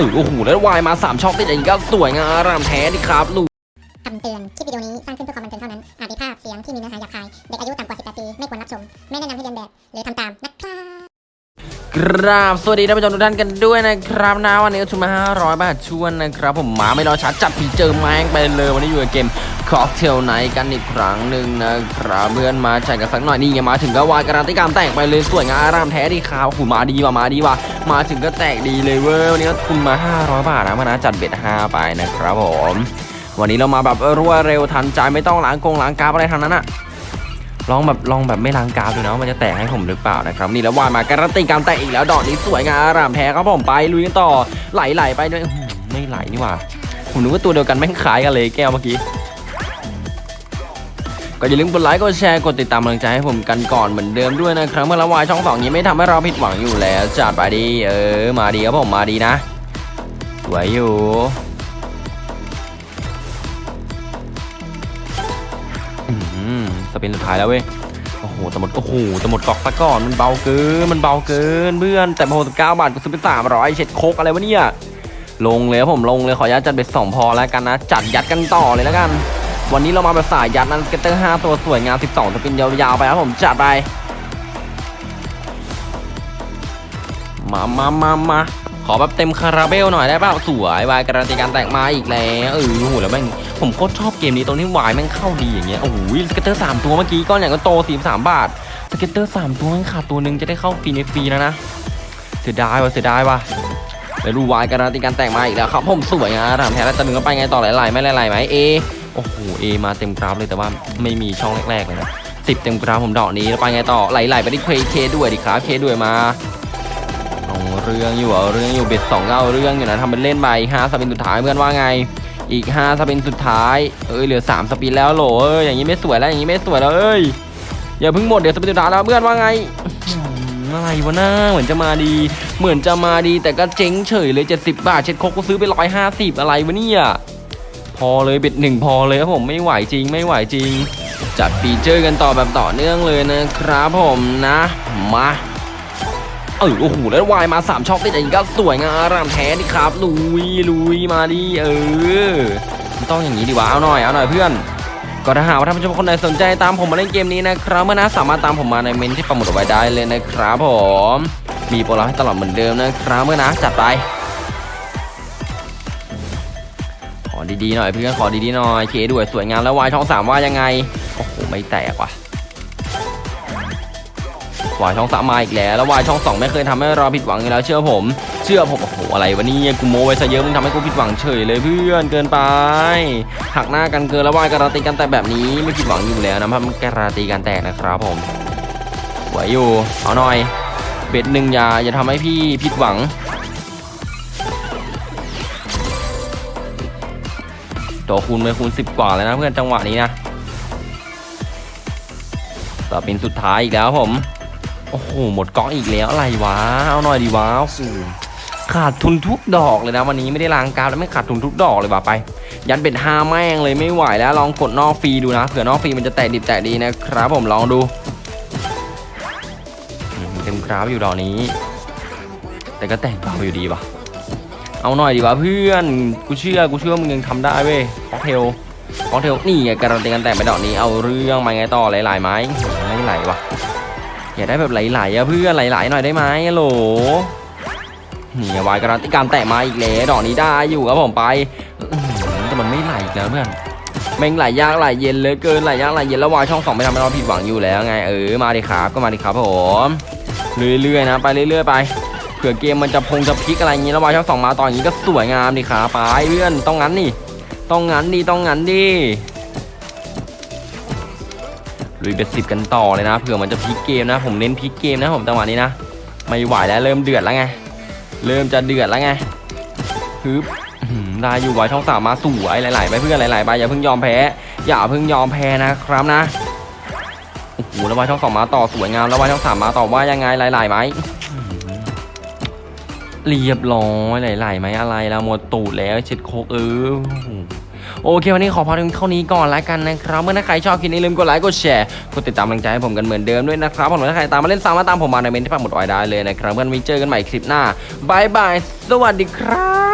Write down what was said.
อโอ้โหแล้ววายมา 3ช็อตติดอย่างนี้ก็สวยงามอารามแท้ดิครับลูกคำเตือน คลิปวิดีโอนี้สร้างขึ้นเพื่อความบันเทิงเท่านั้น อาจมีภาพเสียงที่มีเนื้อหาหยาบคาย เด็กอายุต่ำกว่า 18 ปี ไม่ควรรับชม ไม่แนะนำให้เรียนแบบ หรือทำตาม รับกราบสวัสดีท่านผู้ชมทุกท่านกันด้วยนะครับนะวันนี้ชุมมา500บาทชวนนะครับ ผมมาไม่รอช้าจัดฟีเจอแมงไปเลยวันนี้อยู่กับเกมค็อกเทลไนกันอีกครั้งหนึ่งนะครับเพื่อนมาจัดกันสักหน่อยนี่ไงมาถึงก็วายการันตีการแต่งไปเลยสวยงามอารามแท้ดีครับหูมาดีว่ะมาดีว่ะมาถึงก็แตกดีเลยเว้ยวันนี้ทุนมา 500 บาทนะมานะจัดเบ็ด5ไปนะครับผมวันนี้เรามาแบบรวดเร็วทันใจไม่ต้องล้างกงล้างกาอะไรทั้งนั้นอะ ลองแบบลองแบบไม่ล้างกราฟดูนะว่ามันจะแตกให้ผมหรือเปล่านะครับนี่แล้ววายมาการันตีการแตกอีกแล้วดอกนี้สวยงามอารามแท้ครับผมไปลุยกันต่อไหลไหลไปด้วยไม่ไหลนี่หว่าผมนึกว่าตัวเดียวกันแม่งคล้ายกันเลยแก้วเมื่อกี้ก็อย่าลืมกดไลค์กดแชร์กดติดตามกำลังใจให้ผมกันก่อนเหมือนเดิมด้วยนะครับเมื่อละวายช่องสองนี้ไม่ทำให้เราผิดหวังอยู่แล้วจัดไปดีเออมาดีครับผมมาดีนะสวยอยู่ อืมสปินสุดท้ายแล้วเว้ยโอ้โหจะหมดโอ้โหจะหมดกอกซะก่อนมันเบาเกินมันเบาเกินเพื่อนแต่พอสิบเก้าบาทกูซื้อไปสามร้อยเช็ดโคกอะไรวะเนี่ยลงเลยผมลงเลยขออนุญาตจัดเบ็ดสองพอแล้วกันนะ จัดยัดกันต่อเลยแล้วกัน วันนี้เรามาแบบสายยัดนั้นเกตเตอร์ห้าตัวสวยงามสิบสองสปินยาวๆไปครับผมจัดไปมามามามาขอแบบเต็มคาราเบลหน่อยได้ป่าวสวยวายการันตีการแต่งมาอีกแล้วเออโหแล้วแม่ง ผมโคตรชอบเกมนี้ตรงที่วายแม่งเข้าดีอย่างเงี้ยโอ้โหสเก็ตเตอร์สามตัวเมื่อกี้ก้อนอย่ก็โตสี่สามบาทสเก็ตเตอร์สามตัวแม่งขาดตัวหนึ่งจะได้เข้าฟรีในฟรีแล้วนะเสียดายว่ะเสียดายว่ะเดี๋ยวดูวายการันตีการแต่งมาอีกแล้วครับผมสวยงามถามแพ้แล้วจะดึงก็ไปไงต่อหลายๆไม่หลายๆไหมเอโอ้โหเอมาเต็มกราฟเลยแต่ว่าไม่มีช่องแรกๆเลยนะสิบเต็มกราฟผมดอกนี้แล้วไปไงต่อไหลๆไปที่เคเคด้วยดิครับเคด้วยมาเอาเรื่องอยู่เอาเรื่องอยู่เบ็ดสองก็เอาเรื่องอยู่นะทำเป็นเล่นไปอีกห้าสปินสุดท้ายเพื่อนว่าไง อีกห้าสปินสุดท้าย เอ้ยเหลือสามสปินแล้วโหลเอ้ยอย่างนี้ไม่สวยแล้วอย่างนี้ไม่สวยแล้วเอ้ยอย่าเพิ่งหมดเดี๋ยวสปินสุดท้ายแล้วเพื่อนว่าไงอะไรวะน้าเหมือนจะมาดี เหมือนจะมาดีแต่ก็เจ๊งเฉยเลย 70 บาทเช็ดโคกก็ซื้อไปร้อยห้าสิบอะไรวะเนี่ย พอเลยเบ็ดหนึ่งพอเลยครับผมไม่ไหวจริงไม่ไหวจริง จัดฟีเจอร์กันต่อแบบต่อเนื่องเลยนะครับผมนะมา เออโอ้โหแล้ววายมา3ช่องติดอย่างนี้ก็สวยงามรามแท้ดิครับลุยลุยมาดิเออต้องอย่างนี้ดีวะเอาหน่อยเอาหน่อยเพื่อนก็ถ้าหากว่าท่านผู้ชมคนไหนสนใจตามผมมาเล่นเกมนี้นะครับเมื่อนะสามารถตามผมมาในเมนที่ประมุดเอาไว้ได้เลยนะครับผมมีโปรลับให้ตลอดเหมือนเดิมนะครับเมื่อนะจัดไปขอดีๆหน่อยเพื่อนขอดีๆหน่อยเคด้วยสวยงามแล้ววายช่องสามว่ายังไงโอ้โหไม่แตกว่ะ วายช่องสามมาอีกแล้ว แล้ววายช่องสองไม่เคยทำให้เราผิดหวังอยู่แล้วเชื่อผม เชื่อผมโอ้โหอะไรวะเนี่ยกูโม้ไว้ซะเยอะมึงทำให้กูผิดหวังเฉยเลยเพื่อนเกินไปหักหน้ากันเกินแล้ววายการันตีกันแต่แบบนี้ไม่ผิดหวังอยู่แล้วนะมันการันตีกันแตกนะครับผมไหวอยู่เอาหน่อยเบ็ดหนึ่งอย่าอย่าทำให้พี่ผิดหวังตัวคูณไปคูณสิบกว่าเลยนะเพื่อนจังหวะนี้นะต่อเป็นสุดท้ายอีกแล้วผม โอ้โห หมดก๊อกอีกแล้วอะไรวะ เอาหน่อยดีวะโอ้โหขาดทุนทุกดอกเลยนะวันนี้ไม่ได้ล้างกราฟแล้วไม่ขาดทุนทุกดอกเลยว่ะไป ยันเป็ดห้าแม่งเลยไม่ไหวแล้วลองกดนอกฟรีดูนะเผื่อนอกฟรีมันจะแตกดิบแตกดีนะครับผมลองดูเต็มกราฟอยู่ดอกนี้ แต่ก็แตกเบาอยู่ดีว่ะเอาหน่อยดีวะเพื่อนกูเชื่อกูเชื่อมึงยังทำได้เว้ยคอกเทลคอกเทลนี่ไงการันตีกันแต่งไปดอกนี้เอาเรื่องมาไงต่อหลายๆไหมไม่ไหลว่ะ อย่าได้แบบไหลๆอะเพื่อนไหลๆหน่อยได้ไหมโหลนี่วายการันตีการแตะมาอีกแล้วดอกนี้ได้อยู่ครับผมไปแต่มันไม่ไหลอีกแล้วเพื่อนแม่งไหลยากไหลเย็นเลยเกินไหลยากไหลเย็นแล้ววายช่องสองไม่ทำให้เราผิดหวังอยู่แล้วไงเออมาดิครับก็มาดิครับผมเรื่อยๆนะ ไปเรื่อยๆไปเผื่อเกมมันจะพงจะพลิกอะไรอย่างงี้แล้ววายช่องสองมาตอนอย่างงี้ก็สวยงามดิครับไปเพื่อนต้องงั้นนี่ต้องงั้นดิต้องงั้นดิ ลุยเบ็ดสิบกันต่อเลยนะเผื่อมันจะพลิกเกมนะ ผมเน้นพลิกเกมนะผมจังหวะนี้นะ ไม่ไหวแล้วเริ่มเดือดแล้วไง เริ่มจะเดือดแล้วไงฮึบได้อยู่ไว้ช่องสามมาสวยหลายๆไปเพื่อนหลายๆไปอย่าเพิ่งยอมแพ้ อย่าเพิ่งยอมแพ้นะครับนะโอ้โหแล้วไว้ช่องสองมาต่อสวยงามแล้วไว้ช่องสามมาต่อว่ายังไงหลายๆไหมอื้อหือเรียบร้อยหลายๆไหมอะไรแล้วหมดตูดแล้วเช็ดโคกเออ โอเค วันนี้ขอพอถึงเท่านี้ก่อนแล้วกันนะครับ เมื่อถ้าใครชอบคลิปนี้ลืมกดไลค์กดแชร์กดติดตามกำลังใจให้ผมกันเหมือนเดิมด้วยนะครับผมถ้าใครตามมาเล่นซ้ำมาตามผมมาในเมนที่ปักหมุดไว้ได้เลยนะครับเพื่อนมีเจอกันใหม่คลิปหน้าบายบายสวัสดีครับ